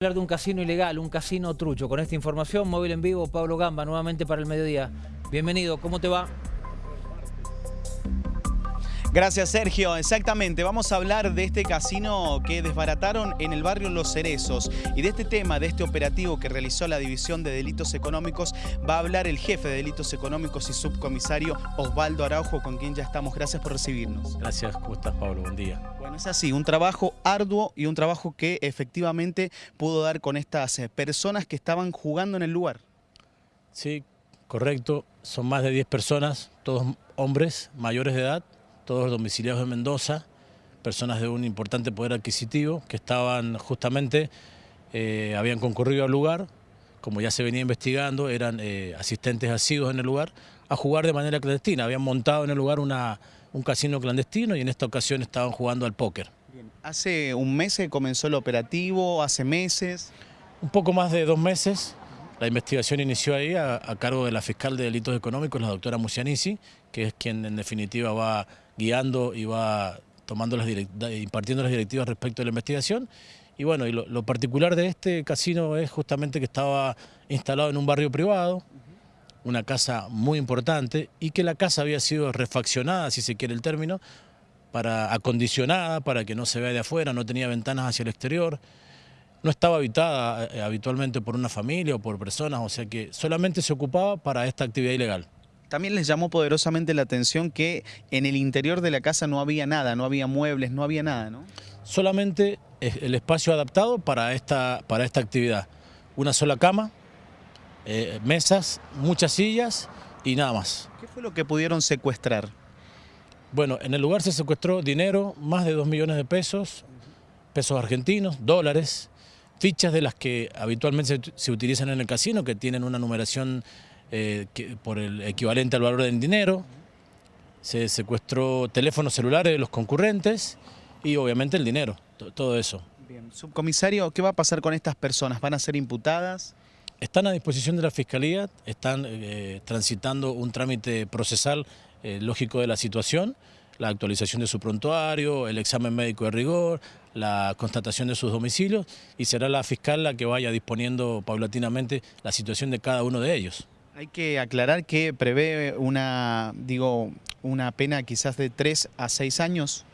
hablar de un casino ilegal, un casino trucho. Con esta información, móvil en vivo, Pablo Gamba, nuevamente para el mediodía. Bienvenido, ¿cómo te va? Gracias Sergio, exactamente, vamos a hablar de este casino que desbarataron en el barrio Los Cerezos y de este tema, de este operativo que realizó la División de Delitos Económicos, va a hablar el jefe de Delitos Económicos y subcomisario Osvaldo Araujo, con quien ya estamos. Gracias por recibirnos. Gracias, ¿cómo estás Pablo? Buen día. Es así, un trabajo arduo y un trabajo que efectivamente pudo dar con estas eh, personas que estaban jugando en el lugar. Sí, correcto, son más de 10 personas, todos hombres mayores de edad, todos domiciliados de Mendoza, personas de un importante poder adquisitivo que estaban justamente, eh, habían concurrido al lugar, como ya se venía investigando, eran eh, asistentes asiduos en el lugar, a jugar de manera clandestina. Habían montado en el lugar una, un casino clandestino y en esta ocasión estaban jugando al póker. ¿Hace un mes que comenzó el operativo? ¿Hace meses? Un poco más de dos meses. La investigación inició ahí a, cargo de la fiscal de delitos económicos, la doctora Musianici, que es quien en definitiva va guiando y va tomando las impartiendo las directivas respecto a la investigación. Y bueno, y lo, particular de este casino es justamente que estaba instalado en un barrio privado, una casa muy importante, y que la casa había sido refaccionada, si se quiere el término, para acondicionada, para que no se vea de afuera, no tenía ventanas hacia el exterior, no estaba habitada eh, habitualmente por una familia o por personas, o sea que solamente se ocupaba para esta actividad ilegal. También les llamó poderosamente la atención que en el interior de la casa no había nada, no había muebles, no había nada, ¿no? Solamente el espacio adaptado para esta, para esta actividad. Una sola cama, eh, mesas, muchas sillas y nada más. ¿Qué fue lo que pudieron secuestrar? Bueno, en el lugar se secuestró dinero, más de 2 millones de pesos, pesos argentinos, dólares, fichas de las que habitualmente se, utilizan en el casino, que tienen una numeración eh, por el equivalente al valor del dinero. Se secuestró teléfonos celulares de los concurrentes y obviamente el dinero, todo eso. Bien. Subcomisario, ¿qué va a pasar con estas personas? ¿Van a ser imputadas? Están a disposición de la Fiscalía, están eh, transitando un trámite procesal eh, lógico de la situación la actualización de su prontuario, el examen médico de rigor, la constatación de sus domicilios y será la fiscal la que vaya disponiendo paulatinamente la situación de cada uno de ellos. Hay que aclarar que prevé una, digo, una pena quizás de 3 a 6 años.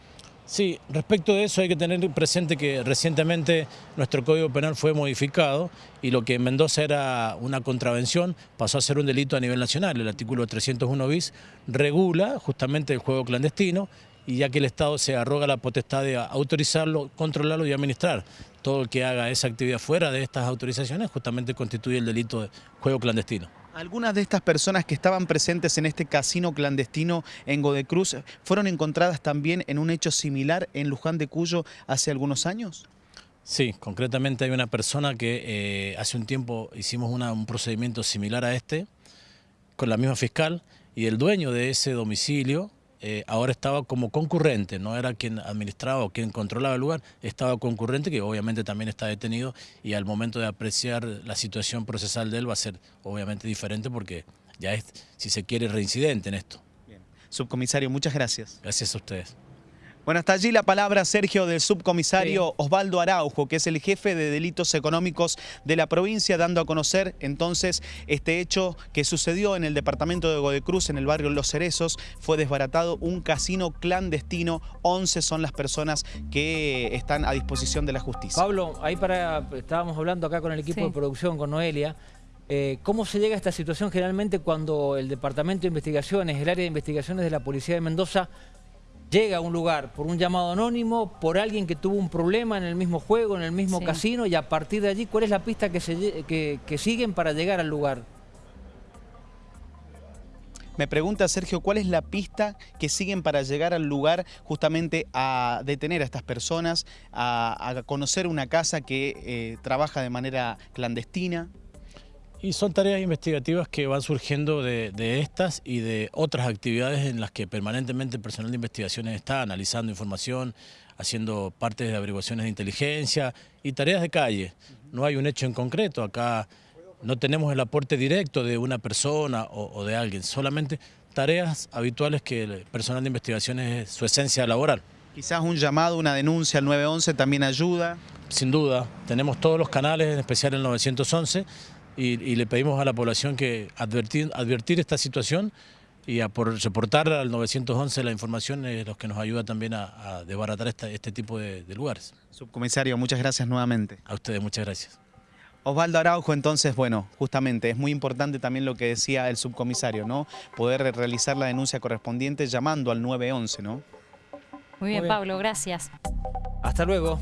Sí, respecto de eso hay que tener presente que recientemente nuestro Código Penal fue modificado y lo que en Mendoza era una contravención pasó a ser un delito a nivel nacional. El artículo 301 bis regula justamente el juego clandestino y ya que el Estado se arroga la potestad de autorizarlo, controlarlo y administrar. Todo el que haga esa actividad fuera de estas autorizaciones justamente constituye el delito de juego clandestino. Algunas de estas personas que estaban presentes en este casino clandestino en Godecruz fueron encontradas también en un hecho similar en Luján de Cuyo hace algunos años. Sí, concretamente hay una persona que eh, hace un tiempo hicimos un procedimiento similar a este, con la misma fiscal, y el dueño de ese domicilio eh, ahora estaba como concurrente, no era quien administraba o quien controlaba el lugar, estaba concurrente que obviamente también está detenido y al momento de apreciar la situación procesal de él va a ser obviamente diferente porque ya es, si se quiere, reincidente en esto. Subcomisario, muchas gracias. Gracias a ustedes. Bueno, hasta allí la palabra, Sergio, del subcomisario Osvaldo Araujo, que es el jefe de delitos económicos de la provincia, dando a conocer entonces este hecho que sucedió en el departamento de Godecruz, en el barrio Los Cerezos. Fue desbaratado un casino clandestino. 11 son las personas que están a disposición de la justicia. Pablo, ahí para estábamos hablando acá con el equipo de producción, con Noelia. Eh, ¿Cómo se llega a esta situación generalmente cuando el Departamento de Investigaciones, el área de investigaciones de la Policía de Mendoza llega a un lugar por un llamado anónimo, por alguien que tuvo un problema en el mismo juego, en el mismo casino, y a partir de allí, ¿cuál es la pista que, se, que, siguen para llegar al lugar? Me pregunta Sergio, ¿cuál es la pista que siguen para llegar al lugar justamente a detener a estas personas, a, conocer una casa que eh, trabaja de manera clandestina? Y son tareas investigativas que van surgiendo de, estas y de otras actividades en las que permanentemente el personal de investigaciones está analizando información, haciendo partes de averiguaciones de inteligencia y tareas de calle. No hay un hecho en concreto, acá no tenemos el aporte directo de una persona o, de alguien, solamente tareas habituales que el personal de investigaciones es su esencia laboral. Quizás un llamado, una denuncia al 911 también ayuda. Sin duda, tenemos todos los canales, en especial el 911, y, y le pedimos a la población que advertir, advertir esta situación y a por reportar al 911 la información es lo que nos ayuda también a, a desbaratar esta- este tipo de, de lugares. Subcomisario, muchas gracias nuevamente. A ustedes muchas gracias. Osvaldo Araujo, entonces, bueno, justamente es muy importante también lo que decía el subcomisario, ¿no? Poder realizar la denuncia correspondiente llamando al 911, ¿no? Muy bien, bien. Pablo, gracias. Hasta luego.